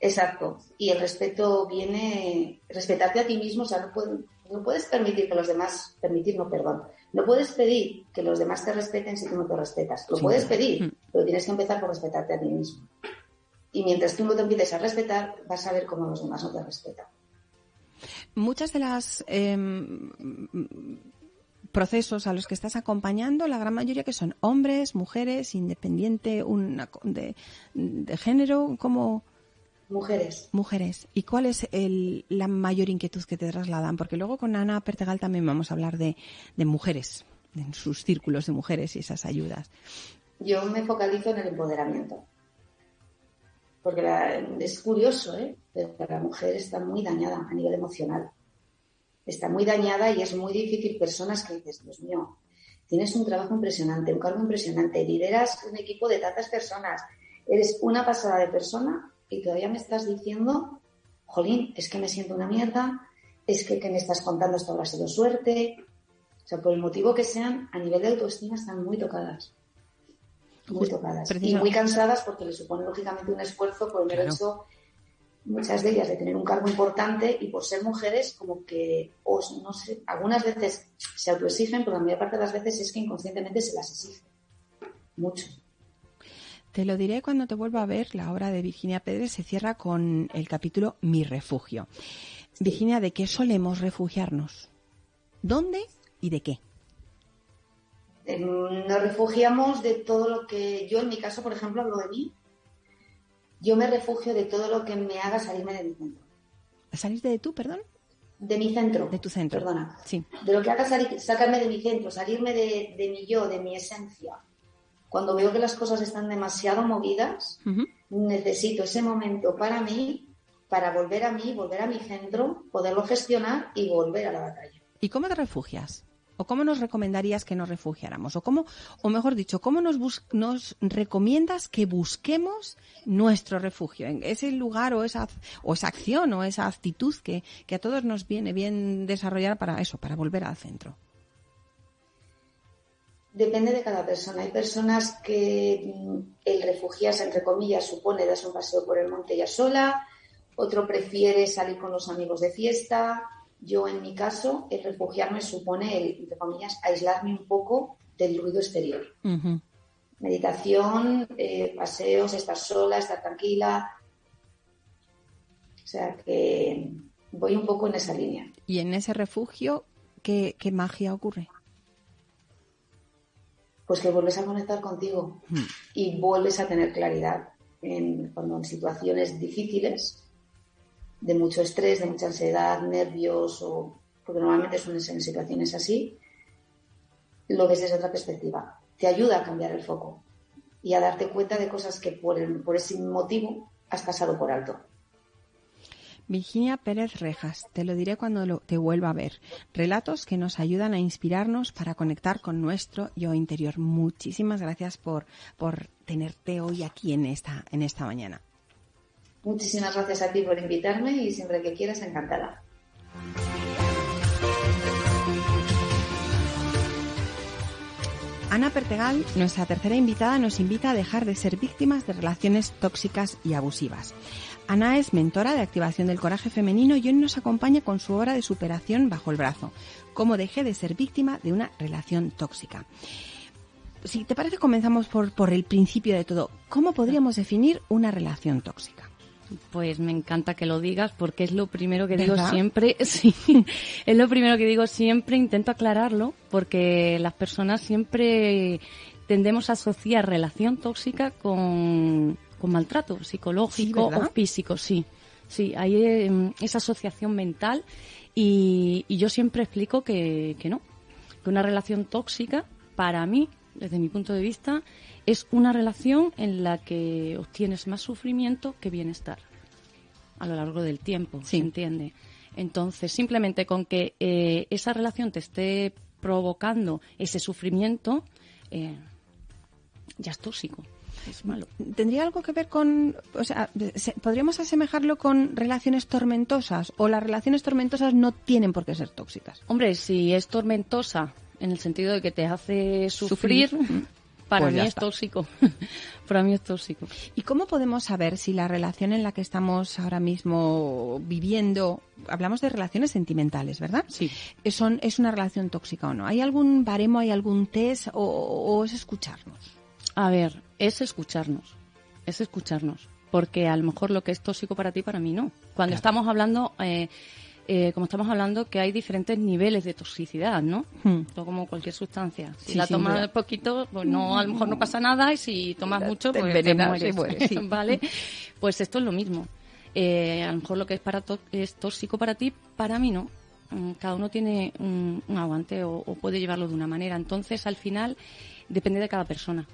Exacto. Y el respeto viene, respetarte a ti mismo, o sea, no, no puedes permitir que los demás, permitir, no, perdón, no puedes pedir que los demás te respeten si tú no te respetas. Lo puedes pedir, mm. pero tienes que empezar por respetarte a ti mismo. Y mientras tú no te empieces a respetar, vas a ver cómo los demás no te respetan. Muchas de las em, procesos a los que estás acompañando, la gran mayoría que son hombres, mujeres, independiente una, de, de género, como Mujeres. Mujeres. ¿Y cuál es el, la mayor inquietud que te trasladan? Porque luego con Ana Pertegal también vamos a hablar de, de mujeres, en sus círculos de mujeres y esas ayudas. Yo me focalizo en el empoderamiento. Porque la, es curioso, ¿eh? Pero la mujer está muy dañada a nivel emocional. Está muy dañada y es muy difícil. Personas que dices, Dios mío, tienes un trabajo impresionante, un cargo impresionante, lideras un equipo de tantas personas, eres una pasada de persona y todavía me estás diciendo, jolín, es que me siento una mierda, es que, que me estás contando esto habrá sido suerte. O sea, por el motivo que sean, a nivel de autoestima están muy tocadas. Muy tocadas. Y muy cansadas porque le supone lógicamente un esfuerzo por el mero claro. hecho, muchas de ellas, de tener un cargo importante y por ser mujeres, como que, os, no sé, algunas veces se autoexigen, pero la mayor parte de las veces es que inconscientemente se las exige. Mucho. Te lo diré cuando te vuelva a ver. La obra de Virginia Pérez se cierra con el capítulo Mi refugio. Virginia, ¿de qué solemos refugiarnos? ¿Dónde y de qué? Nos refugiamos de todo lo que yo, en mi caso, por ejemplo, hablo de mí. Yo me refugio de todo lo que me haga salirme de mi centro. ¿Salir de tú, perdón? De mi centro. De tu centro. Perdona. Sí. De lo que haga salir, sacarme de mi centro, salirme de, de mi yo, de mi esencia cuando veo que las cosas están demasiado movidas, uh -huh. necesito ese momento para mí, para volver a mí, volver a mi centro, poderlo gestionar y volver a la batalla. ¿Y cómo te refugias? ¿O cómo nos recomendarías que nos refugiáramos? ¿O cómo, o mejor dicho, cómo nos, nos recomiendas que busquemos nuestro refugio? En ese lugar o esa, o esa acción o esa actitud que, que a todos nos viene bien desarrollar para eso, para volver al centro. Depende de cada persona. Hay personas que el refugiarse, entre comillas, supone darse un paseo por el monte ya sola, otro prefiere salir con los amigos de fiesta. Yo, en mi caso, el refugiarme supone, el, entre comillas, aislarme un poco del ruido exterior. Uh -huh. Meditación, eh, paseos, estar sola, estar tranquila. O sea que voy un poco en esa línea. ¿Y en ese refugio qué, qué magia ocurre? pues que vuelves a conectar contigo Hmm. y vuelves a tener claridad en, cuando en situaciones difíciles, de mucho estrés, de mucha ansiedad, nervios, o, porque normalmente suelen en situaciones así, lo ves desde otra perspectiva. Te ayuda a cambiar el foco y a darte cuenta de cosas que por, el, por ese motivo has pasado por alto. Virginia Pérez Rejas, te lo diré cuando lo, te vuelva a ver. Relatos que nos ayudan a inspirarnos para conectar con nuestro yo interior. Muchísimas gracias por, por tenerte hoy aquí en esta, en esta mañana. Muchísimas gracias a ti por invitarme y siempre que quieras, encantada. Ana Pertegal, nuestra tercera invitada, nos invita a dejar de ser víctimas de relaciones tóxicas y abusivas. Ana es mentora de activación del coraje femenino y hoy nos acompaña con su obra de superación bajo el brazo, cómo dejé de ser víctima de una relación tóxica. Si te parece, comenzamos por, por el principio de todo. ¿Cómo podríamos definir una relación tóxica? Pues me encanta que lo digas porque es lo primero que digo siempre, sí, es lo primero que digo siempre, intento aclararlo porque las personas siempre tendemos a asociar relación tóxica con, con maltrato psicológico o físico, sí. Sí, hay eh, esa asociación mental y, y yo siempre explico que, que no, que una relación tóxica para mí, desde mi punto de vista, es una relación en la que obtienes más sufrimiento que bienestar a lo largo del tiempo, Sí. ¿se entiende? Entonces, simplemente con que eh, esa relación te esté provocando ese sufrimiento, eh, ya es tóxico, es malo. ¿Tendría algo que ver con, o sea, se- podríamos asemejarlo con relaciones tormentosas o las relaciones tormentosas no tienen por qué ser tóxicas? Hombre, si es tormentosa en el sentido de que te hace sufrir, Sufrir. para Pues mí es está. tóxico. para mí es tóxico. ¿Y cómo podemos saber si la relación en la que estamos ahora mismo viviendo, hablamos de relaciones sentimentales, ¿verdad? Sí. Son, es una relación tóxica o no. ¿Hay algún baremo, hay algún test o, o es escucharnos? A ver, es escucharnos, es escucharnos, porque a lo mejor lo que es tóxico para ti, para mí no. Cuando Claro. estamos hablando, eh, eh, como estamos hablando, que hay diferentes niveles de toxicidad, ¿no? Hmm. Como cualquier sustancia. Si Sí, la tomas poquito, pues no, a lo mejor no pasa nada y si tomas mucho, te pues te envenenas mueres, y mueres, sí. ¿vale? Pues esto es lo mismo. Eh, a lo mejor lo que es, para es tóxico para ti, para mí no. Mm, Cada uno tiene un, un aguante o, o puede llevarlo de una manera. Entonces, al final, depende de cada persona.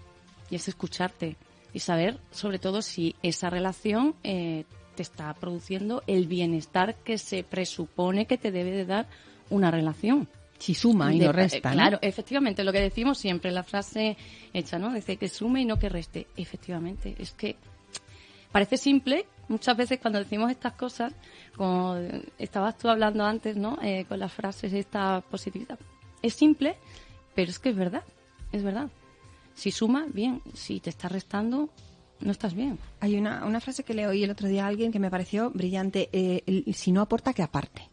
Y es escucharte y saber, sobre todo, si esa relación eh, te está produciendo el bienestar que se presupone que te debe de dar una relación. Si suma y De- no resta, ¿no? Claro, efectivamente, lo que decimos siempre, la frase hecha, ¿no? Dice que sume y no que reste. Efectivamente, es que parece simple, muchas veces cuando decimos estas cosas, como estabas tú hablando antes, ¿no? Eh, con las frases esta positividad. Es simple, pero es que es verdad, es verdad. Si suma, bien. Si te está restando, no estás bien. Hay una, una frase que le oí el otro día a alguien que me pareció brillante. eh, el- si no aporta, que aparte.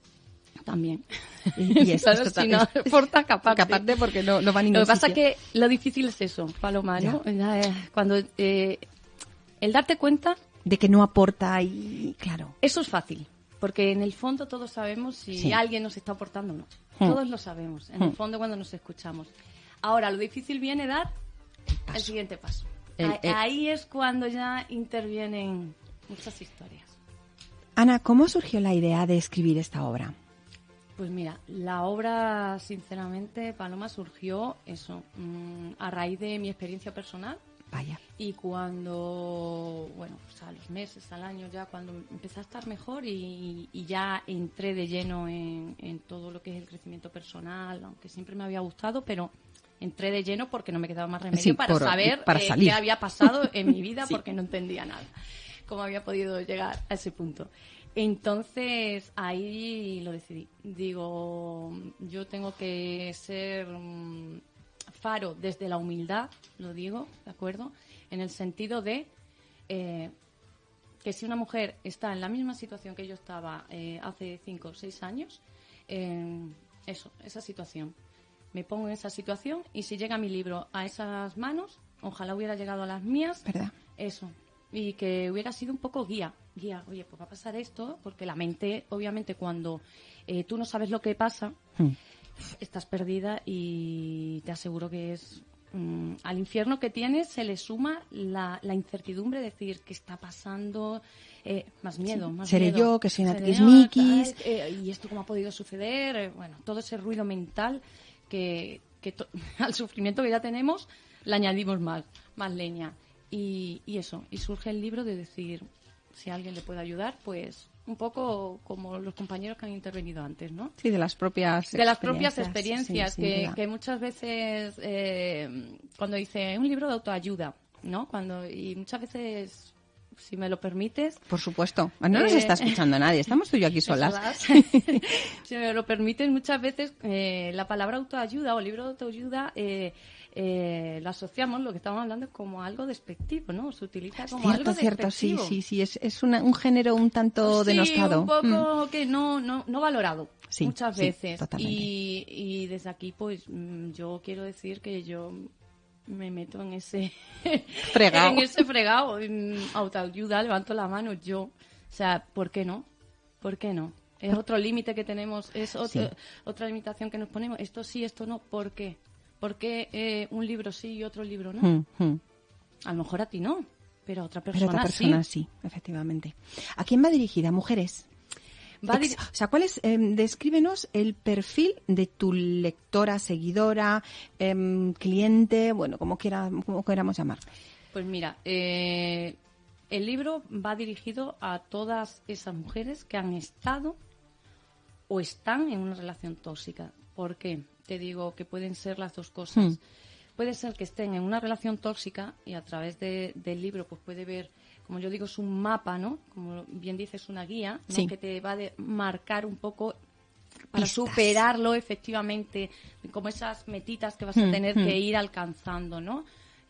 También. Y, y es- Claro, si no aporta, que aparte. que aparte porque no, no va a ningún Lo que pasa es que lo difícil es eso, Paloma, ¿no? Ya, eh, Cuando eh, el darte cuenta, De que no aporta y... Claro. eso es fácil, porque en el fondo todos sabemos si Sí. alguien nos está aportando o no. Hmm. Todos lo sabemos, en el Hmm. fondo cuando nos escuchamos. Ahora, lo difícil viene dar El siguiente paso. El- Ahí- el- Ahí es cuando ya intervienen muchas historias. Ana, ¿cómo surgió la idea de escribir esta obra? Pues mira, la obra, sinceramente, Paloma, surgió eso, mm, a raíz de mi experiencia personal. Vaya. Y cuando, bueno, pues a los meses, al año ya, cuando empecé a estar mejor y, y ya entré de lleno en, en todo lo que es el crecimiento personal, aunque siempre me había gustado, pero entré de lleno porque no me quedaba más remedio Sí, para por- saber para eh, qué había pasado en mi vida Sí. porque no entendía nada, cómo había podido llegar a ese punto. Entonces ahí lo decidí. Digo, yo tengo que ser mm, faro desde la humildad, lo digo, ¿de acuerdo? En el sentido de eh, que si una mujer está en la misma situación que yo estaba eh, hace cinco o seis años, eh, eso, esa situación. Me pongo en esa situación y si llega mi libro a esas manos, ojalá hubiera llegado a las mías, ¿Verdad? eso. Y que hubiera sido un poco guía. Guía, oye, pues va a pasar esto, porque la mente, obviamente, cuando eh, tú no sabes lo que pasa, Hmm. estás perdida y te aseguro que es mm, al infierno que tienes se le suma la, la incertidumbre de decir qué está pasando eh, más miedo más Seré miedo. yo, que soy una eh, y esto cómo ha podido suceder Eh, bueno todo ese ruido mental que, que to- al sufrimiento que ya tenemos le añadimos más más leña. Y, y eso y surge el libro de decir si alguien le puede ayudar pues un poco como los compañeros que han intervenido antes, ¿no? Sí, de las propias de las propias experiencias, sí, que, que muchas veces eh, cuando dice un libro de autoayuda no cuando y muchas veces si me lo permites Por supuesto. No nos Eh, está escuchando nadie. Estamos tú y yo aquí solas. si me lo permiten muchas veces eh, la palabra autoayuda o libro de autoayuda eh, eh, lo asociamos lo que estamos hablando como algo despectivo no se utiliza como Cierto, algo cierto, sí, despectivo. sí, sí. Es, es una- un género un tanto Sí, denostado. un poco que no, no, no valorado Sí, muchas veces. y, y desde aquí, pues mm, yo quiero decir que yo me meto en ese Fregao. en ese fregado, en autoayuda, levanto la mano yo. O sea, ¿por qué no? ¿Por qué no? Es otro límite que tenemos, es otro- Sí. otra limitación que nos ponemos. Esto sí, esto no. ¿Por qué? ¿Por qué eh, un libro sí y otro libro no? Mm, mm. A lo mejor a ti no, pero a otra Pero persona, otra persona sí. sí. efectivamente. ¿A quién va dirigida? Mujeres. Va Ex- dir- o sea, ¿cuál es? em, descríbenos el perfil de tu lectora, seguidora, em, cliente, bueno, como quiera, como queramos llamar. Pues mira, eh, el libro va dirigido a todas esas mujeres que han estado o están en una relación tóxica. ¿Por qué? Te digo que pueden ser las dos cosas. Hmm. Puede ser que estén en una relación tóxica y a través de- del libro pues puede ver, como yo digo, es un mapa, ¿no? Como bien dices, una guía, ¿no? Sí. Que te va a marcar un poco para Pistas. superarlo efectivamente, como esas metitas que vas a Hmm, tener hmm. que ir alcanzando, ¿no?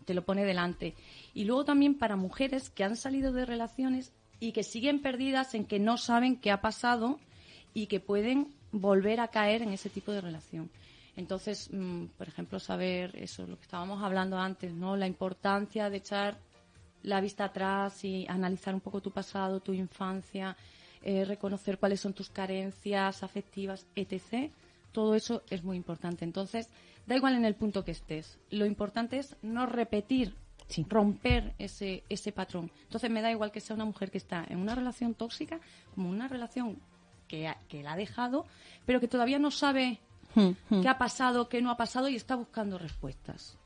Te lo pone delante. Y luego también para mujeres que han salido de relaciones y que siguen perdidas en que no saben qué ha pasado y que pueden volver a caer en ese tipo de relación. Entonces, mm, por ejemplo, saber eso, lo que estábamos hablando antes, ¿no? La importancia de echar la vista atrás y analizar un poco tu pasado, tu infancia, eh, reconocer cuáles son tus carencias afectivas, etc. Todo eso es muy importante. Entonces, da igual en el punto que estés. Lo importante es no repetir, romper ese, ese patrón. Entonces, me da igual que sea una mujer que está en una relación tóxica como una relación que, que la ha dejado, pero que todavía no sabe hmm, hmm. qué ha pasado, qué no ha pasado y está buscando respuestas.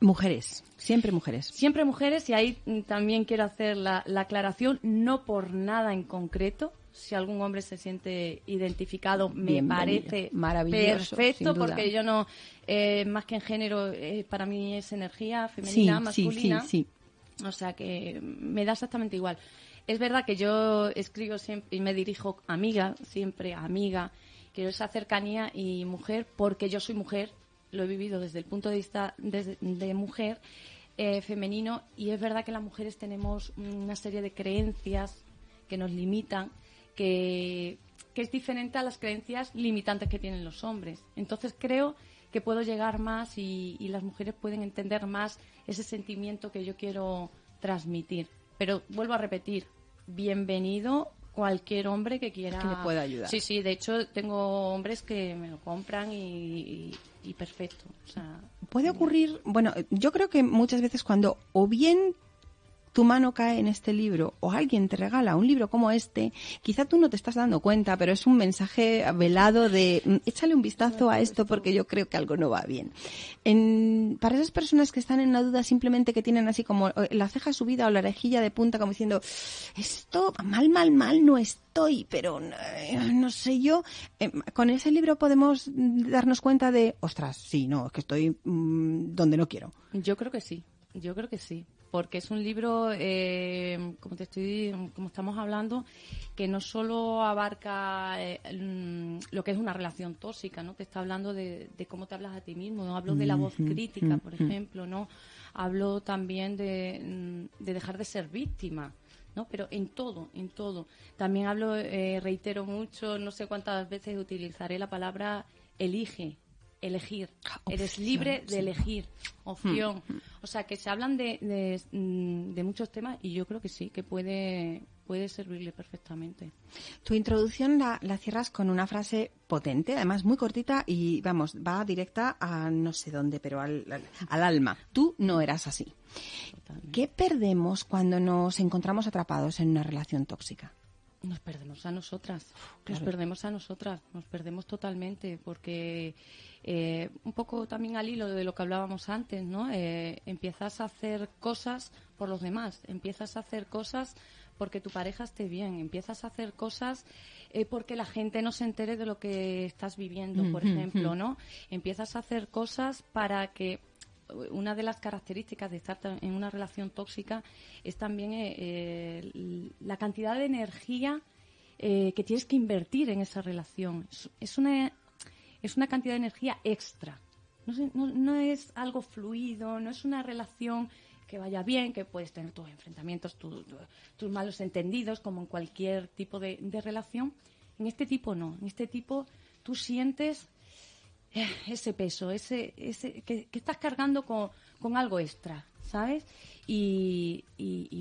Mujeres, siempre mujeres. Siempre mujeres y ahí también quiero hacer la, aclaración, no por nada en concreto. Si algún hombre se siente identificado, me parece maravilloso, perfecto, porque yo no, eh, más que en género, eh, para mí es energía femenina, masculina. Sí, sí, o sea que me da exactamente igual. Es verdad que yo escribo siempre y me dirijo amiga, siempre amiga, quiero esa cercanía y mujer porque yo soy mujer lo he vivido desde el punto de vista de, mujer eh, femenino y es verdad que las mujeres tenemos una serie de creencias que nos limitan, que, es diferente a las creencias limitantes que tienen los hombres. Entonces creo que puedo llegar más y, las mujeres pueden entender más ese sentimiento que yo quiero transmitir. Pero vuelvo a repetir, bienvenido cualquier hombre que quiera. Que me pueda ayudar. Sí, sí, de hecho tengo hombres que me lo compran y, y, perfecto. O sea, Puede ocurrir, bueno, yo creo que muchas veces cuando o bien tu mano cae en este libro o alguien te regala un libro como este, quizá tú no te estás dando cuenta, pero es un mensaje velado de mm, échale un vistazo a esto porque yo creo que algo no va bien. En, para esas personas que están en una duda simplemente que tienen así como eh, la ceja subida o la rejilla de punta como diciendo esto mal, mal, mal no estoy, pero eh, no sé yo, eh, con ese libro podemos darnos cuenta de, ostras, sí, no, es que estoy mm, donde no quiero. Yo creo que sí. Yo creo que sí, porque es un libro, eh, como te estoy, como estamos hablando, que no solo abarca eh, lo que es una relación tóxica, ¿no? Te está hablando de, cómo te hablas a ti mismo. ¿no? Hablo de la voz crítica, por ejemplo, ¿no? Hablo también de, dejar de ser víctima. ¿no? Pero en todo, en todo. También hablo, eh, reitero mucho, no sé cuántas veces utilizaré la palabra elige, elegir. Eres libre de elegir. Opción. Hmm. O sea, que se hablan de, mm, de, muchos temas y yo creo que sí, que puede, puede servirle perfectamente. Tu introducción la, la, cierras con una frase potente, además muy cortita y, vamos, va directa a no sé dónde, pero al, al, alma. Tú no eras así. ¿Qué perdemos cuando nos encontramos atrapados en una relación tóxica? Nos perdemos a nosotras, nos perdemos a nosotras, nos perdemos totalmente, porque eh, un poco también al hilo de lo que hablábamos antes, ¿no? Eh, empiezas a hacer cosas por los demás, empiezas a hacer cosas porque tu pareja esté bien, empiezas a hacer cosas eh, porque la gente no se entere de lo que estás viviendo, por ejemplo, ¿no? Empiezas a hacer cosas para que una de las características de estar en una relación tóxica es también eh, eh, la cantidad de energía eh, que tienes que invertir en esa relación. Es, una, es una cantidad de energía extra. No, es algo fluido, no es una relación que vaya bien, que puedes tener tus enfrentamientos, tus malos entendidos, como en cualquier tipo de, relación. En este tipo no. En este tipo tú sientes eh, ese peso, ese, ese que, estás cargando con, con, algo extra, ¿sabes? Y,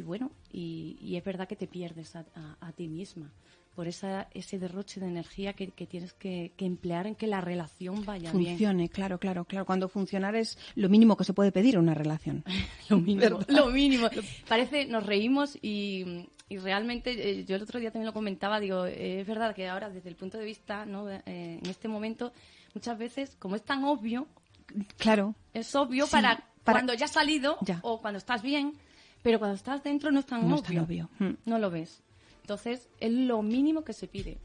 bueno, y, es verdad que te pierdes a, a, ti misma por esa, ese derroche de energía que, que tienes que, que, emplear en que la relación vaya bien. Funcione, claro, claro, claro. Cuando funcionar es lo mínimo que se puede pedir a una relación. lo mínimo, lo mínimo. Parece, nos reímos y, y realmente eh, yo el otro día también lo comentaba, digo, es verdad que ahora desde el punto de vista, ¿no? Eh, en este momento muchas veces, como es tan obvio, claro, es obvio para, cuando ya has salido o cuando estás bien, pero cuando estás dentro no es tan obvio. Mm. No lo ves. Entonces, es lo mínimo que se pide.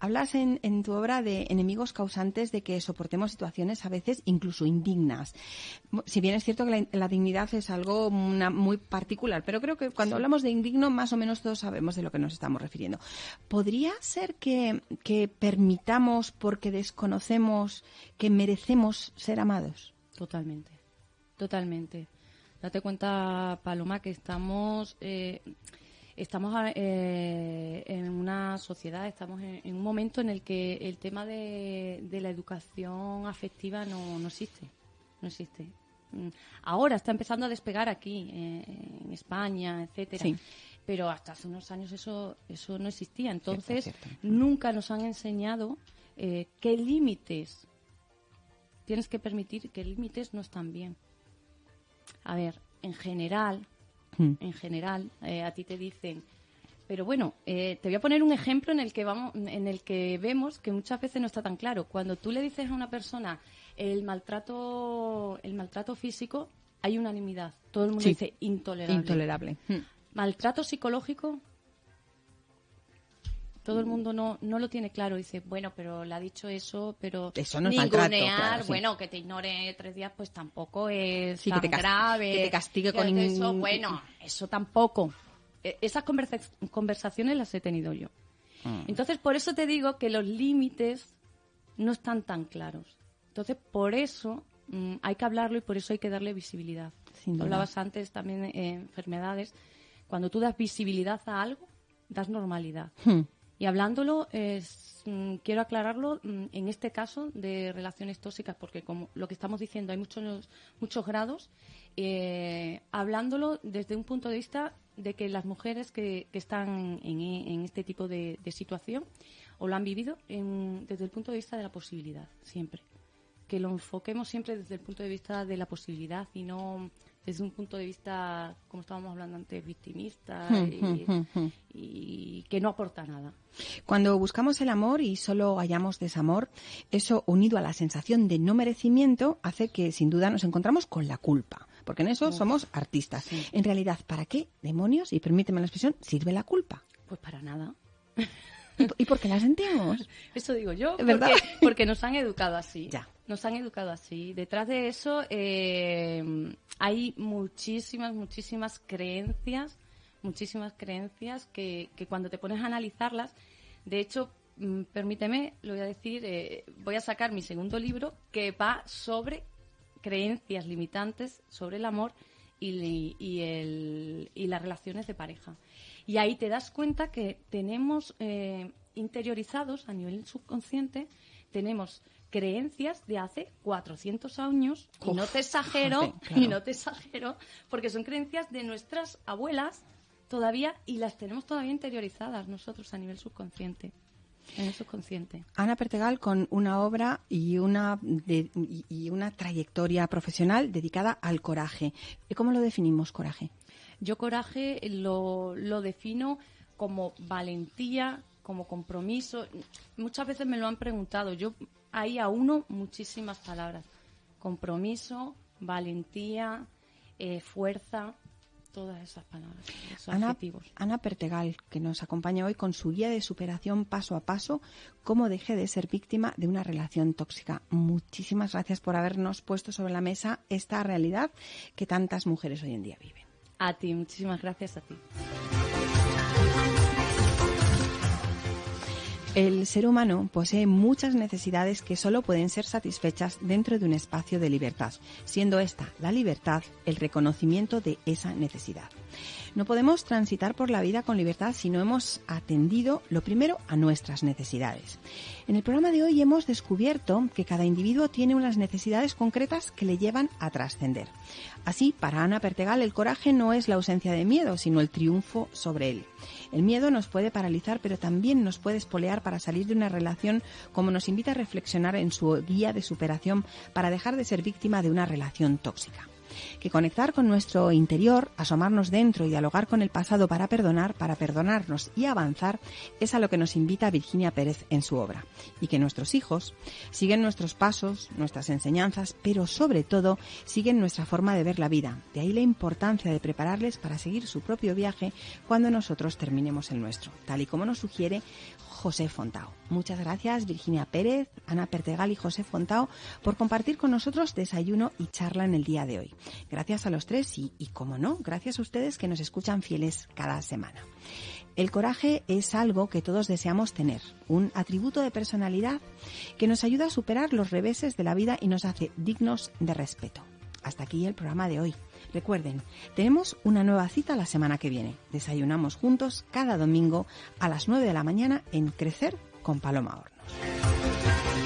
Hablas en, tu obra de enemigos causantes de que soportemos situaciones a veces incluso indignas. Si bien es cierto que la, dignidad es algo muy particular, pero creo que cuando hablamos de indigno más o menos todos sabemos de lo que nos estamos refiriendo. ¿Podría ser que, que permitamos, porque desconocemos, que merecemos ser amados? Totalmente, totalmente. Date cuenta, Paloma, que estamos... Eh, estamos eh, en una sociedad, estamos en, un momento en el que el tema de, la educación afectiva no, no, existe. No existe. Mm, ahora está empezando a despegar aquí, eh, en España, etcétera. pero hasta hace unos años eso, eso no existía. Entonces, nunca nos han enseñado eh, qué límites tienes que permitir, qué límites no están bien. A ver, en general, hmm. en general, eh, a ti te dicen, pero bueno, eh, te voy a poner un ejemplo en el que vamos, en el que vemos que muchas veces no está tan claro. Cuando tú le dices a una persona el maltrato, el maltrato físico, hay unanimidad. Todo el mundo dice intolerable. Intolerable. Hmm. Maltrato psicológico, todo el mundo no, no lo tiene claro. Dice, bueno, pero le ha dicho eso, pero eso no es maltrato, bueno, que te ignore tres días, pues tampoco es tan grave. Que te castigue con eso, bueno, eso tampoco. E, esas conversaciones las he tenido yo. Ah. Entonces, por eso te digo que los límites no están tan claros. Entonces, por eso mm, hay que hablarlo y por eso hay que darle visibilidad. Hablabas antes también de enfermedades cuando tú das visibilidad a algo, das normalidad. Hmm. Y hablándolo, es, mm, quiero aclararlo mm, en este caso de relaciones tóxicas, porque como lo que estamos diciendo, hay muchos, muchos grados, eh, hablándolo desde un punto de vista de que las mujeres que, están en, este tipo de, situación o lo han vivido desde el punto de vista de la posibilidad, siempre. Que lo enfoquemos siempre desde el punto de vista de la posibilidad y no desde un punto de vista, como estábamos hablando antes, victimista hmm, hmm, hmm, y, que no aporta nada. Cuando buscamos el amor y solo hallamos desamor, eso unido a la sensación de no merecimiento hace que sin duda nos encontramos con la culpa. Porque en eso somos artistas. En realidad, ¿para qué demonios, y permíteme la expresión, sirve la culpa? Pues para nada. ¿Y por qué la sentimos? Eso digo yo, ¿verdad? Porque, nos han educado así. Ya. Nos han educado así. Detrás de eso eh, hay muchísimas, muchísimas creencias, muchísimas creencias que, que cuando te pones a analizarlas, de hecho, mm, permíteme, lo voy a decir, eh, voy a sacar mi segundo libro que va sobre creencias limitantes sobre el amor y, y, el, y las relaciones de pareja. Y ahí te das cuenta que tenemos eh, interiorizados a nivel subconsciente, tenemos creencias de hace 400 años, y no te exagero, y no te exagero, porque son creencias de nuestras abuelas todavía y las tenemos todavía interiorizadas nosotros a nivel subconsciente. En el subconsciente. Ana Pertegal con una obra y una, y una trayectoria profesional dedicada al coraje. ¿Cómo lo definimos, coraje? Yo coraje lo, lo defino como valentía, como compromiso. Muchas veces me lo han preguntado. Yo ahí a uno muchísimas palabras. Compromiso, valentía, eh, fuerza, todas esas palabras, Ana, Ana, Pertegal, que nos acompaña hoy con su guía de superación paso a paso, cómo dejé de ser víctima de una relación tóxica. Muchísimas gracias por habernos puesto sobre la mesa esta realidad que tantas mujeres hoy en día viven. A ti, muchísimas gracias a ti. El ser humano posee muchas necesidades que solo pueden ser satisfechas dentro de un espacio de libertad, siendo esta, la libertad, el reconocimiento de esa necesidad. No podemos transitar por la vida con libertad si no hemos atendido lo primero a nuestras necesidades. En el programa de hoy hemos descubierto que cada individuo tiene unas necesidades concretas que le llevan a trascender. Así, para Ana Pertegal, el coraje no es la ausencia de miedo, sino el triunfo sobre él. El miedo nos puede paralizar, pero también nos puede espolear para salir de una relación, como nos invita a reflexionar en su guía de superación para dejar de ser víctima de una relación tóxica que conectar con nuestro interior, asomarnos dentro y dialogar con el pasado para perdonar, para perdonarnos y avanzar, es a lo que nos invita Virginia Pérez en su obra. Y que nuestros hijos siguen nuestros pasos, nuestras enseñanzas, pero sobre todo siguen nuestra forma de ver la vida. De ahí la importancia de prepararles para seguir su propio viaje cuando nosotros terminemos el nuestro, tal y como nos sugiere José Fontao. Muchas gracias Virginia Pérez, Ana Pertegal y José Fontao por compartir con nosotros desayuno y charla en el día de hoy. Gracias a los tres y, y como no, gracias a ustedes que nos escuchan fieles cada semana. El coraje es algo que todos deseamos tener, un atributo de personalidad que nos ayuda a superar los reveses de la vida y nos hace dignos de respeto. Hasta aquí el programa de hoy. Recuerden, tenemos una nueva cita la semana que viene. Desayunamos juntos cada domingo a las 9 de la mañana en Crecer con Paloma Hornos.